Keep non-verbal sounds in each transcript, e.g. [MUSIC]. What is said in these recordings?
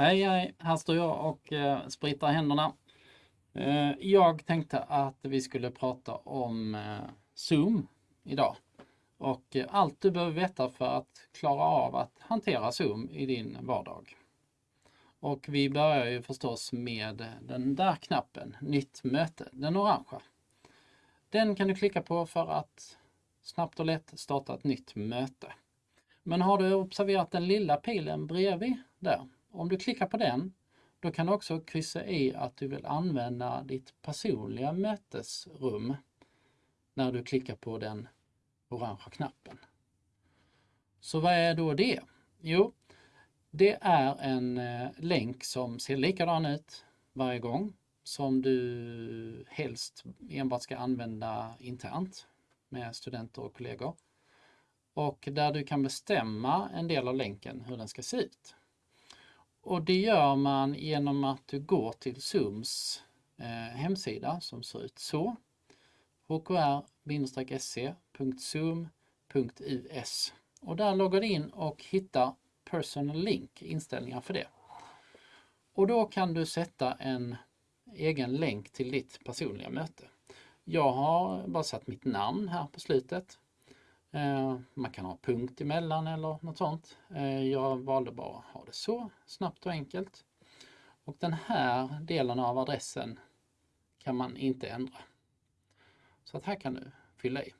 Hej, hej, här står jag och eh, spritar händerna. Eh, jag tänkte att vi skulle prata om eh, Zoom idag och eh, allt du behöver veta för att klara av att hantera Zoom i din vardag. Och vi börjar ju förstås med den där knappen, Nytt möte, den orangea. Den kan du klicka på för att snabbt och lätt starta ett nytt möte. Men har du observerat den lilla pilen bredvid där? Om du klickar på den, då kan du också kryssa i att du vill använda ditt personliga mötesrum när du klickar på den orangea knappen. Så vad är då det? Jo, det är en eh, länk som ser likadan ut varje gång som du helst enbart ska använda internt med studenter och kollegor. Och där du kan bestämma en del av länken hur den ska se ut. Och det gör man genom att du går till Zooms eh, hemsida som ser ut så. hkr-se.zoom.us och där loggar du in och hittar Personal Link, inställningar för det. Och då kan du sätta en egen länk till ditt personliga möte. Jag har bara satt mitt namn här på slutet. Eh, man kan ha punkt emellan eller något sånt. Eh, jag valde bara att ha det så, snabbt och enkelt. Och den här delen av adressen kan man inte ändra. Så att här kan du fylla i.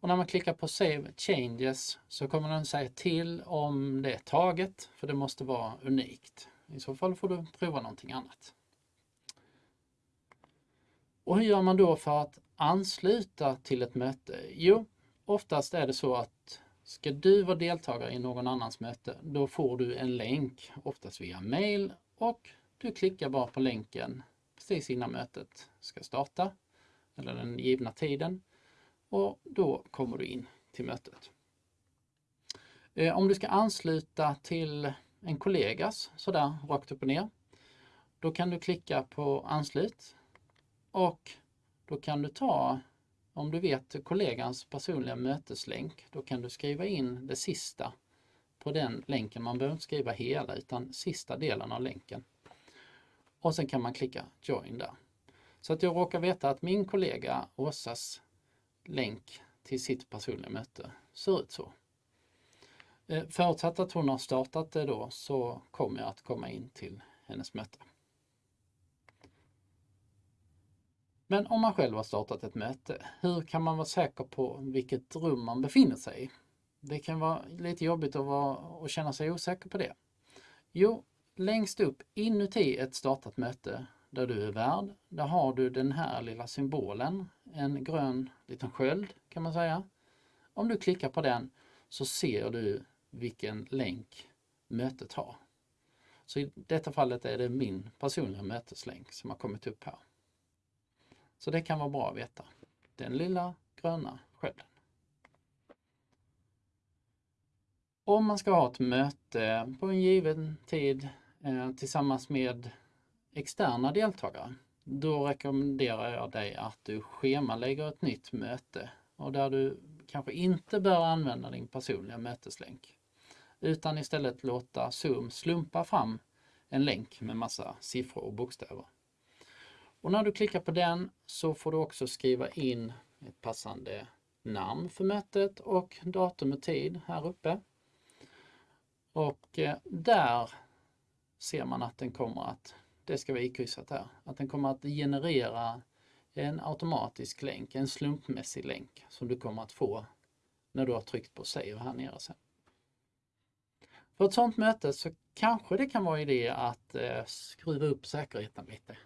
Och när man klickar på Save Changes så kommer den säga till om det är taget, för det måste vara unikt. I så fall får du prova någonting annat. Och hur gör man då för att ansluta till ett möte? Jo, oftast är det så att ska du vara deltagare i någon annans möte, då får du en länk, oftast via mail och du klickar bara på länken precis innan mötet ska starta, eller den givna tiden och då kommer du in till mötet. Eh, om du ska ansluta till en kollegas sådär rakt upp och ner, då kan du klicka på anslut och då kan du ta, om du vet kollegans personliga möteslänk, då kan du skriva in det sista på den länken. Man behöver inte skriva hela utan sista delen av länken. Och sen kan man klicka Join där. Så att jag råkar veta att min kollega Åsas länk till sitt personliga möte ser ut så. Eh, förutsatt att hon har startat det då så kommer jag att komma in till hennes möte. Men om man själv har startat ett möte, hur kan man vara säker på vilket rum man befinner sig i? Det kan vara lite jobbigt att, vara, att känna sig osäker på det. Jo, längst upp inuti ett startat möte där du är värd, där har du den här lilla symbolen, en grön liten sköld kan man säga. Om du klickar på den så ser du vilken länk mötet har. Så i detta fallet är det min personliga möteslänk som har kommit upp här. Så det kan vara bra att veta. Den lilla gröna skölden. Om man ska ha ett möte på en given tid eh, tillsammans med externa deltagare, då rekommenderar jag dig att du schemalägger ett nytt möte och där du kanske inte bör använda din personliga möteslänk utan istället låta Zoom slumpa fram en länk med massa siffror och bokstäver. Och när du klickar på den så får du också skriva in ett passande namn för mötet och datum och tid här uppe. Och eh, där ser man att den kommer att, det ska vara ikryssat här, att den kommer att generera en automatisk länk, en slumpmässig länk som du kommer att få när du har tryckt på save här nere sen. För ett sådant möte så kanske det kan vara idé att eh, skruva upp säkerheten lite.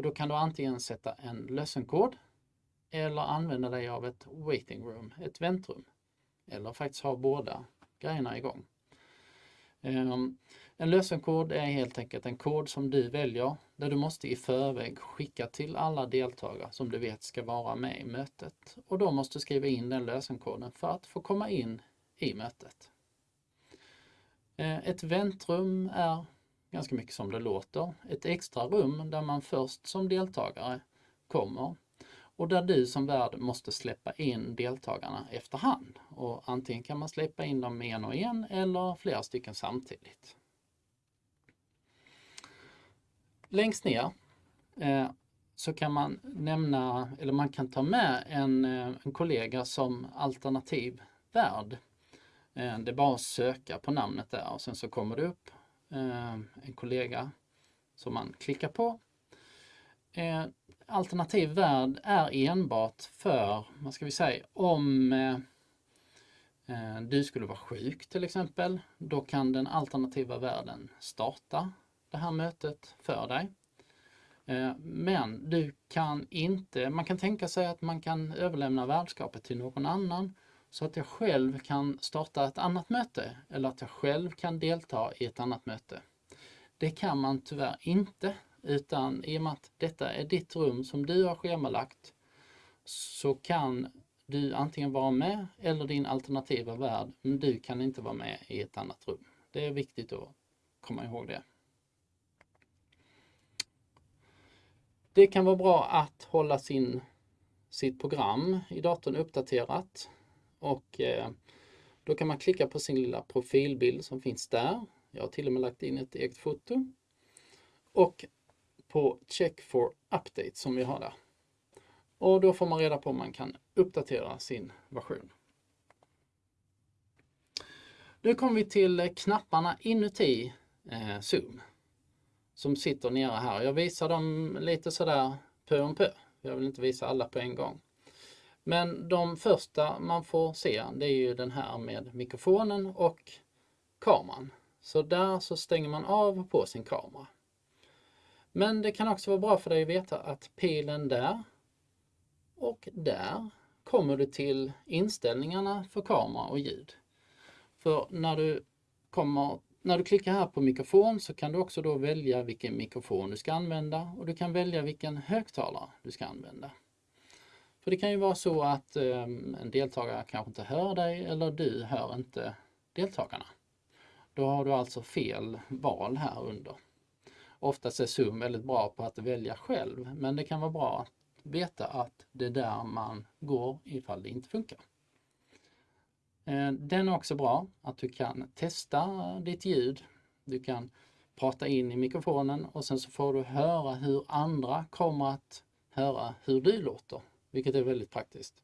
Och då kan du antingen sätta en lösenkod eller använda dig av ett waiting room, ett väntrum. Eller faktiskt ha båda grejerna igång. Um, en lösenkod är helt enkelt en kod som du väljer där du måste i förväg skicka till alla deltagare som du vet ska vara med i mötet. Och de måste skriva in den lösenkoden för att få komma in i mötet. Ehm, ett väntrum är ganska mycket som det låter. Ett extra rum där man först som deltagare kommer och där du som värd måste släppa in deltagarna efterhand. Och antingen kan man släppa in dem en och en eller flera stycken samtidigt. längst ner eh, så kan man nämna, eller man kan ta med en, eh, en kollega som alternativ värd. Eh, det är bara att söka på namnet där och sen så kommer det upp Eh, en kollega som man klickar på. Eh, alternativ värld är enbart för, vad ska vi säga, om eh, du skulle vara sjuk till exempel, då kan den alternativa världen starta det här mötet för dig. Men du kan inte, man kan tänka sig att man kan överlämna värdskapet till någon annan så att jag själv kan starta ett annat möte eller att jag själv kan delta i ett annat möte. Det kan man tyvärr inte utan i och med att detta är ditt rum som du har schemalagt så kan du antingen vara med eller din alternativa värld, men du kan inte vara med i ett annat rum. Det är viktigt att komma ihåg det. Det kan vara bra att hålla sin, sitt program i datorn uppdaterat och eh, då kan man klicka på sin lilla profilbild som finns där. Jag har till och med lagt in ett eget foto. Och på Check for Update som vi har där. Och då får man reda på om man kan uppdatera sin version. Nu kommer vi till knapparna inuti eh, Zoom som sitter nere här. Jag visar dem lite sådär pö om pö. Jag vill inte visa alla på en gång. Men de första man får se det är ju den här med mikrofonen och kameran. Så där så stänger man av och på sin kamera. Men det kan också vara bra för dig att veta att pilen där och där kommer du till inställningarna för kamera och ljud. För när du, kommer, när du klickar här på mikrofon så kan du också då välja vilken mikrofon du ska använda och du kan välja vilken högtalare du ska använda. För det kan ju vara så att ehm, en deltagare kanske inte hör dig eller du hör inte deltagarna. Då har du alltså fel val här under. Oftast är Zoom väldigt bra på att välja själv men det kan vara bra att veta att det är där man går ifall det inte funkar. Eh, den är också bra att du kan testa ditt ljud. Du kan prata in i mikrofonen och sen så får du höra hur andra kommer att höra hur du låter vilket är väldigt praktiskt.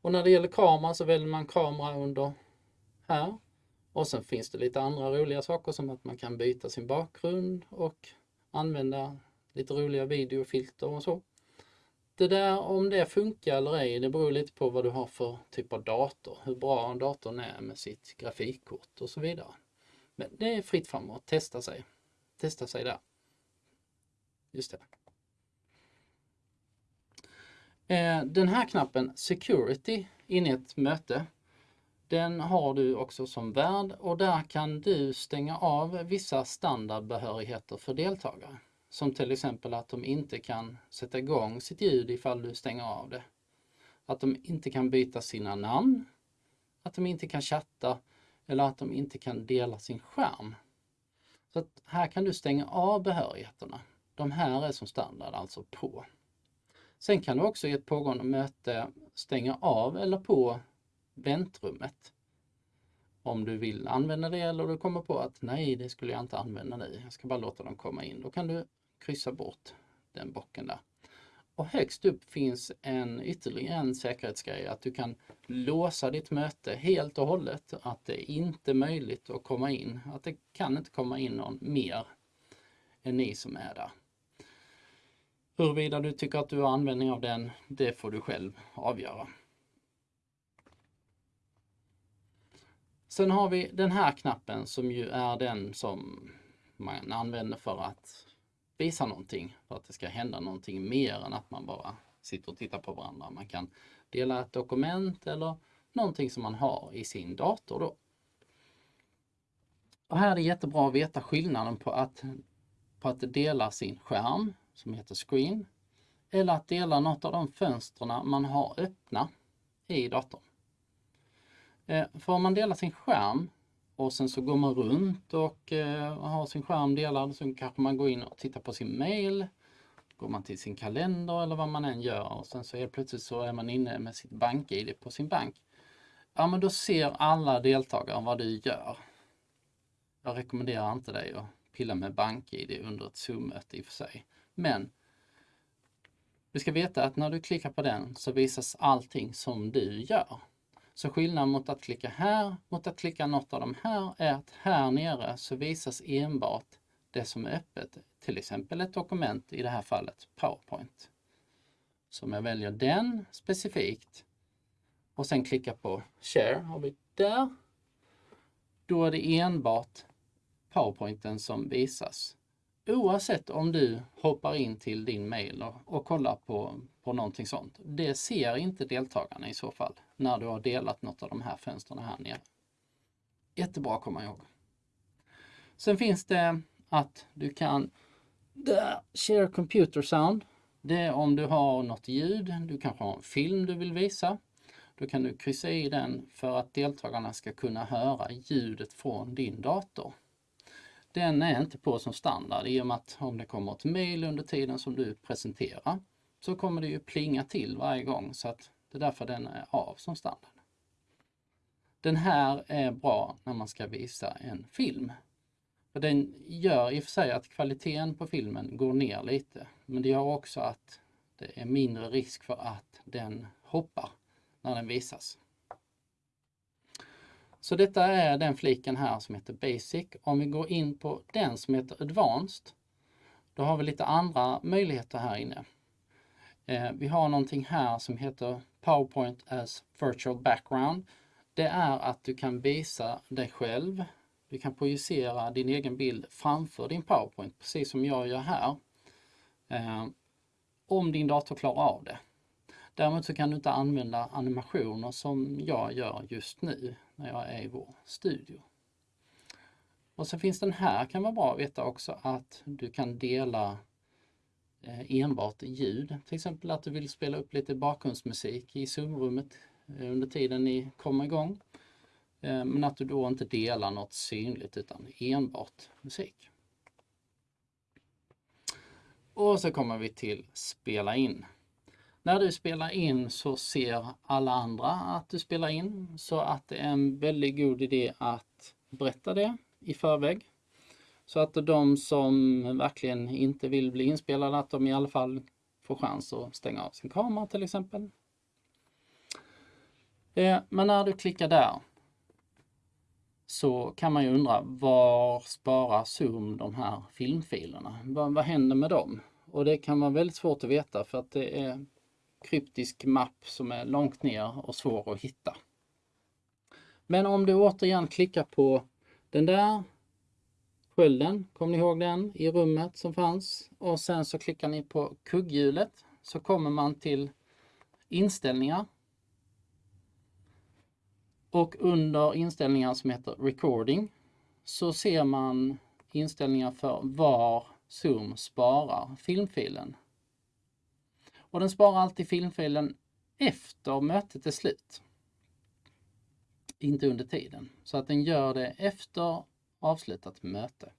Och när det gäller kamera så väljer man kamera under här. Och sen finns det lite andra roliga saker som att man kan byta sin bakgrund och använda lite roliga videofilter och så. Det där om det funkar eller ej, det beror lite på vad du har för typ av dator, hur bra datorn är med sitt grafikkort och så vidare. Men det är fritt fram att testa sig. Testa sig där. Just det. Eh, den här knappen Security inne i ett möte, den har du också som värd och där kan du stänga av vissa standardbehörigheter för deltagare. Som till exempel att de inte kan sätta igång sitt ljud ifall du stänger av det. Att de inte kan byta sina namn, att de inte kan chatta eller att de inte kan dela sin skärm. Så här kan du stänga av behörigheterna. De här är som standard alltså på. Sen kan du också i ett pågående möte stänga av eller på väntrummet. Om du vill använda det eller du kommer på att nej, det skulle jag inte använda nu. Jag ska bara låta dem komma in. Då kan du kryssa bort den bocken där. Och högst upp finns en ytterligare en säkerhetsgrej att du kan låsa ditt möte helt och hållet. Att det inte är möjligt att komma in. Att det kan inte komma in någon mer än ni som är där. Huruvida du tycker att du har användning av den, det får du själv avgöra. Sen har vi den här knappen som ju är den som man använder för att visa någonting, för att det ska hända någonting mer än att man bara sitter och tittar på varandra. Man kan dela ett dokument eller någonting som man har i sin dator då. Och här är det jättebra att veta skillnaden på att, på att dela sin skärm som heter Screen eller att dela något av de fönstren man har öppna i datorn. Eh, för om man delar sin skärm och sen så går man runt och eh, har sin skärm delad så kanske man går in och tittar på sin mail. Går man till sin kalender eller vad man än gör och sen så är plötsligt så är man inne med sitt bank-id på sin bank. Ja men då ser alla deltagare vad du gör. Jag rekommenderar inte dig att pilla med BankID under ett Zoom-möte i och för sig. Men du ska veta att när du klickar på den så visas allting som du gör. Så skillnaden mot att klicka här mot att klicka något av de här är att här nere så visas enbart det som är öppet, till exempel ett dokument, i det här fallet PowerPoint. Så om jag väljer den specifikt och sen klickar på Share, har vi där. Då är det enbart PowerPointen som visas. Oavsett om du hoppar in till din mail och, och kollar på, på någonting sånt. Det ser inte deltagarna i så fall när du har delat något av de här fönstren här nere. Jättebra att komma ihåg. Sen finns det att du kan Share Computer Sound. Det är om du har något ljud, du kanske har en film du vill visa. Då kan du kryssa i den för att deltagarna ska kunna höra ljudet från din dator. Den är inte på som standard i och med att om det kommer ett mail under tiden som du presenterar så kommer det ju plinga till varje gång så att det är därför den är av som standard. Den här är bra när man ska visa en film. För den gör i och för sig att kvaliteten på filmen går ner lite, men det gör också att det är mindre risk för att den hoppar när den visas. Så detta är den fliken här som heter Basic. Om vi går in på den som heter Advanced, då har vi lite andra möjligheter här inne. Eh, vi har någonting här som heter PowerPoint as Virtual Background. Det är att du kan visa dig själv. Du kan projicera din egen bild framför din PowerPoint, precis som jag gör här. Eh, om din dator klarar av det. Däremot så kan du inte använda animationer som jag gör just nu när jag är i vår studio. Och så finns den här kan vara bra att veta också att du kan dela eh, enbart ljud. Till exempel att du vill spela upp lite bakgrundsmusik i Zoom-rummet eh, under tiden ni kommer igång. Eh, men att du då inte delar något synligt utan enbart musik. Och så kommer vi till spela in. När du spelar in så ser alla andra att du spelar in så att det är en väldigt god idé att berätta det i förväg. Så att de som verkligen inte vill bli inspelade, att de i alla fall får chans att stänga av sin kamera till exempel. Eh, men när du klickar där så kan man ju undra var sparar Zoom de här filmfilerna? Vad, vad händer med dem? Och det kan vara väldigt svårt att veta för att det är kryptisk mapp som är långt ner och svår att hitta. Men om du återigen klickar på den där skölden, kommer ni ihåg den i rummet som fanns? Och sen så klickar ni på kugghjulet så kommer man till inställningar. Och under inställningar som heter recording så ser man inställningar för var Zoom sparar filmfilen och den sparar alltid filmfilen efter mötet är slut. Inte under tiden. Så att den gör det efter avslutat möte.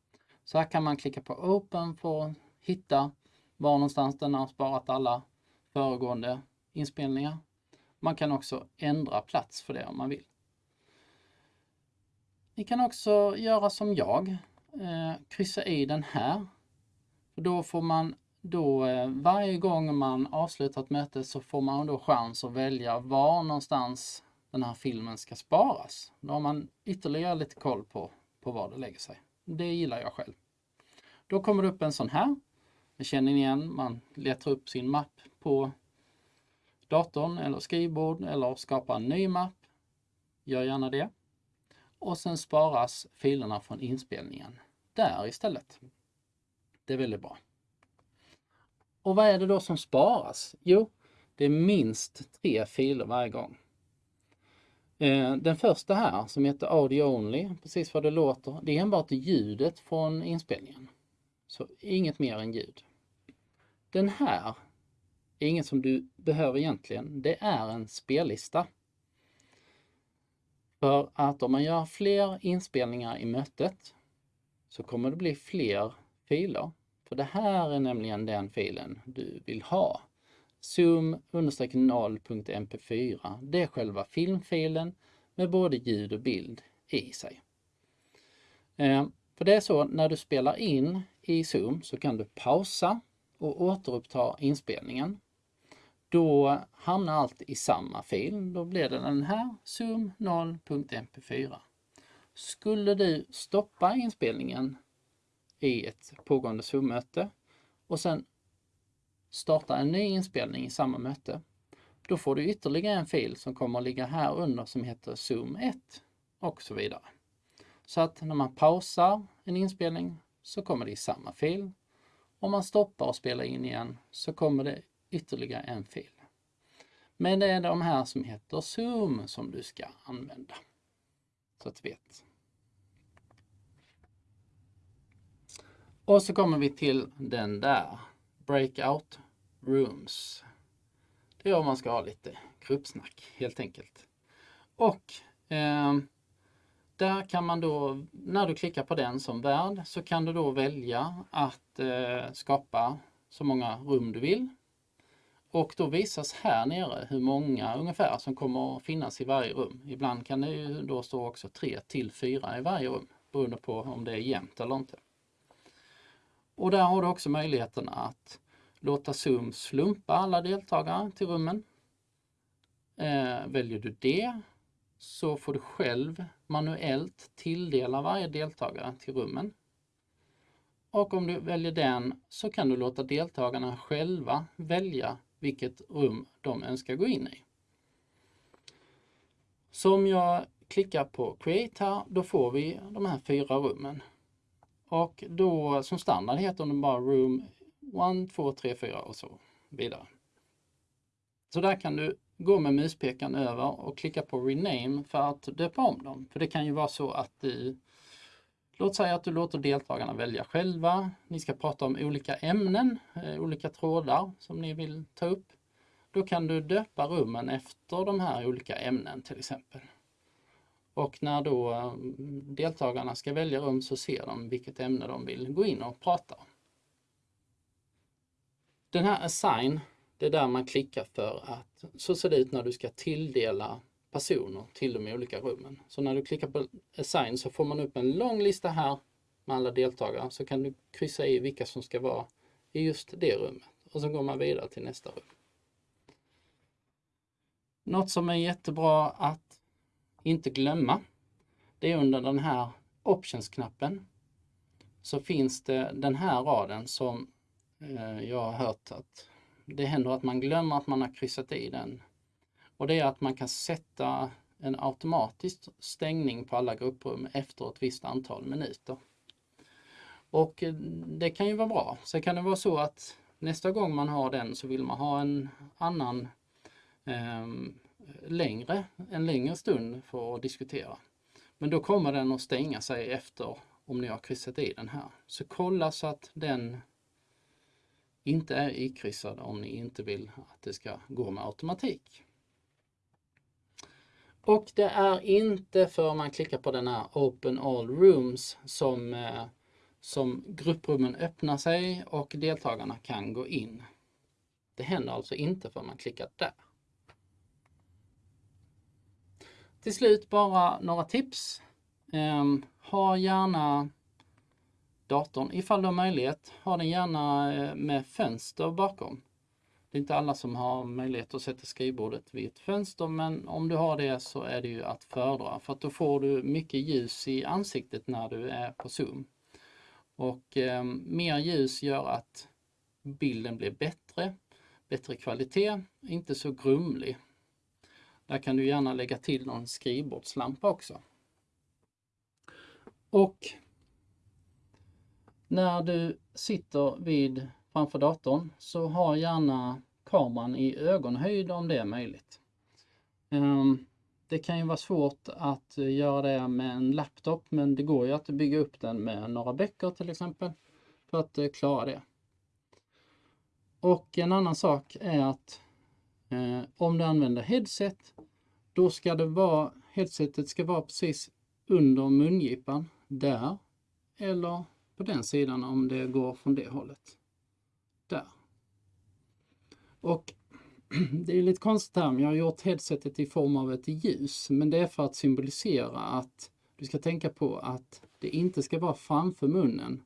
Så här kan man klicka på Open för att hitta var någonstans den har sparat alla föregående inspelningar. Man kan också ändra plats för det om man vill. Ni kan också göra som jag, eh, kryssa i den här. Då får man då eh, varje gång man avslutar ett möte så får man då chans att välja var någonstans den här filmen ska sparas. Då har man ytterligare lite koll på, på var det lägger sig. Det gillar jag själv. Då kommer det upp en sån här. Det känner ni igen, man letar upp sin mapp på datorn eller skrivbord eller skapar en ny mapp. Gör gärna det. Och sen sparas filerna från inspelningen där istället. Det är väldigt bra. Och vad är det då som sparas? Jo, det är minst tre filer varje gång. Eh, den första här som heter Audio Only, precis vad det låter, det är enbart ljudet från inspelningen. Så inget mer än ljud. Den här är inget som du behöver egentligen, det är en spellista. För att om man gör fler inspelningar i mötet så kommer det bli fler filer för det här är nämligen den filen du vill ha. Zoom-0.mp4, det är själva filmfilen med både ljud och bild i sig. Eh, för det är så när du spelar in i Zoom så kan du pausa och återuppta inspelningen. Då hamnar allt i samma fil. Då blir det den här zoom 0.mp4. Skulle du stoppa inspelningen i ett pågående Zoom-möte och sen starta en ny inspelning i samma möte, då får du ytterligare en fil som kommer att ligga här under som heter Zoom 1 och så vidare. Så att när man pausar en inspelning så kommer det i samma fil. Om man stoppar och spelar in igen så kommer det ytterligare en fil. Men det är de här som heter Zoom som du ska använda. Så att du vet. Och så kommer vi till den där. Breakout Rooms. Det är om man ska ha lite gruppsnack helt enkelt. Och eh, där kan man då, när du klickar på den som värd, så kan du då välja att eh, skapa så många rum du vill. Och då visas här nere hur många ungefär som kommer att finnas i varje rum. Ibland kan det ju då stå också 3 till 4 i varje rum, beroende på om det är jämnt eller inte. Och där har du också möjligheten att låta Zoom slumpa alla deltagare till rummen. Eh, väljer du det så får du själv manuellt tilldela varje deltagare till rummen. Och om du väljer den så kan du låta deltagarna själva välja vilket rum de önskar gå in i. Så om jag klickar på Create här, då får vi de här fyra rummen. Och då som standard heter den bara Room 1, 2, 3, 4 och så vidare. Så där kan du gå med muspekaren över och klicka på Rename för att döpa om dem. För det kan ju vara så att du Låt säga att du låter deltagarna välja själva. Ni ska prata om olika ämnen, eh, olika trådar som ni vill ta upp. Då kan du döpa rummen efter de här olika ämnen till exempel. Och när då mm, deltagarna ska välja rum så ser de vilket ämne de vill gå in och prata om. Den här assign, det är där man klickar för att så ser det ut när du ska tilldela personer till de olika rummen. Så när du klickar på assign så får man upp en lång lista här med alla deltagare. Så kan du kryssa i vilka som ska vara i just det rummet. Och så går man vidare till nästa rum. Något som är jättebra att inte glömma, det är under den här Options-knappen så finns det den här raden som eh, jag har hört att det händer att man glömmer att man har kryssat i den och det är att man kan sätta en automatisk stängning på alla grupprum efter ett visst antal minuter. Och eh, det kan ju vara bra. Sen kan det vara så att nästa gång man har den så vill man ha en annan eh, längre, en längre stund för att diskutera. Men då kommer den att stänga sig efter om ni har kryssat i den här. Så kolla så att den inte är ikryssad om ni inte vill att det ska gå med automatik. Och det är inte för man klickar på den här Open All Rooms som, eh, som grupprummen öppnar sig och deltagarna kan gå in. Det händer alltså inte för man klickar där. Till slut bara några tips. Um, ha gärna datorn, ifall du har möjlighet, ha den gärna eh, med fönster bakom. Det är inte alla som har möjlighet att sätta skrivbordet vid ett fönster men om du har det så är det ju att föredra för att då får du mycket ljus i ansiktet när du är på Zoom. Och eh, mer ljus gör att bilden blir bättre, bättre kvalitet, inte så grumlig. Där kan du gärna lägga till någon skrivbordslampa också. Och när du sitter vid framför datorn så ha gärna kameran i ögonhöjd om det är möjligt. Ehm, det kan ju vara svårt att eh, göra det med en laptop men det går ju att bygga upp den med några böcker till exempel för att eh, klara det. Och en annan sak är att eh, om du använder headset då ska det vara, headsetet ska vara precis under mungipan där eller på den sidan om det går från det hållet. Där. Och [CLEARS THROAT] det är lite konstigt här, men jag har gjort headsetet i form av ett ljus, men det är för att symbolisera att Du ska tänka på att det inte ska vara framför munnen.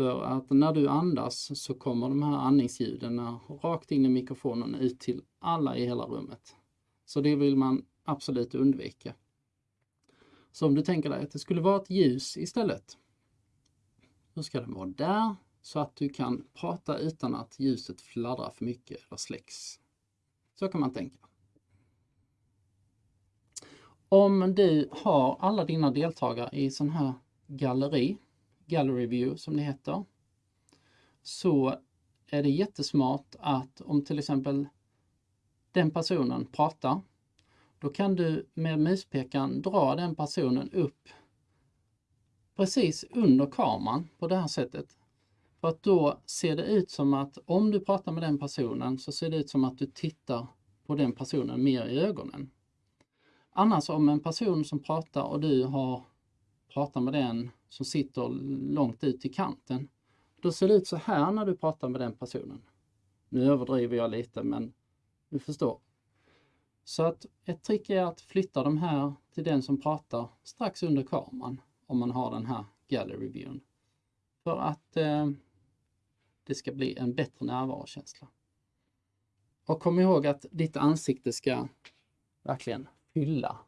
För att när du andas så kommer de här andningsljuden rakt in i mikrofonen ut till alla i hela rummet. Så det vill man absolut undvika. Så om du tänker dig att det skulle vara ett ljus istället. Då ska den vara där så att du kan prata utan att ljuset fladdrar för mycket eller släcks. Så kan man tänka. Om du har alla dina deltagare i sån här galleri, gallery view som det heter, så är det jättesmart att om till exempel den personen pratar, då kan du med muspekaren dra den personen upp precis under kameran på det här sättet. För att då ser det ut som att om du pratar med den personen så ser det ut som att du tittar på den personen mer i ögonen. Annars om en person som pratar och du har pratat med den som sitter långt ut i kanten, då ser det ut så här när du pratar med den personen. Nu överdriver jag lite men du förstår. Så att ett trick är att flytta de här till den som pratar strax under kameran om man har den här gallery viewn. För att eh, det ska bli en bättre närvarokänsla. Och kom ihåg att ditt ansikte ska verkligen fylla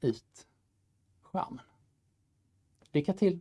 ut skärmen. Lycka till!